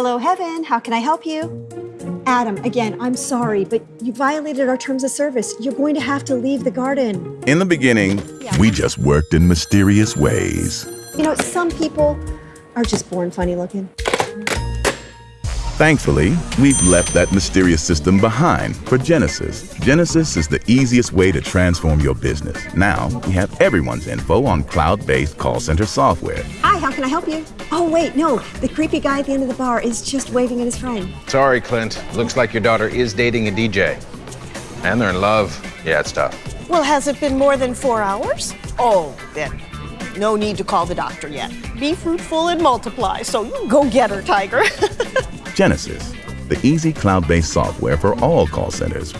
Hello, Heaven. How can I help you? Adam, again, I'm sorry, but you violated our terms of service. You're going to have to leave the garden. In the beginning, we just worked in mysterious ways. You know, some people are just born funny looking. Thankfully, we've left that mysterious system behind for Genesys. Genesys is the easiest way to transform your business. Now, we have everyone's info on cloud-based call center software. Hi, how can I help you? Oh, wait, no. The creepy guy at the end of the bar is just waving at his friend. Sorry, Clint. Looks like your daughter is dating a DJ. And they're in love. Yeah, it's tough. Well, has it been more than four hours? Oh, then no need to call the doctor yet. Be fruitful and multiply, so you go get her, Tiger. Genesys, the easy cloud-based software for all call centers